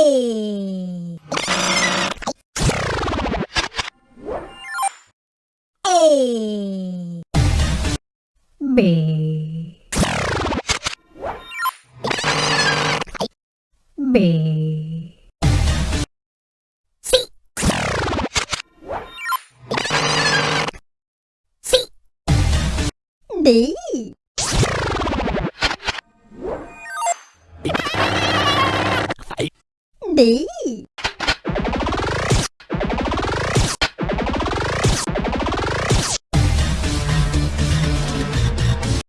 A A B B C C D え。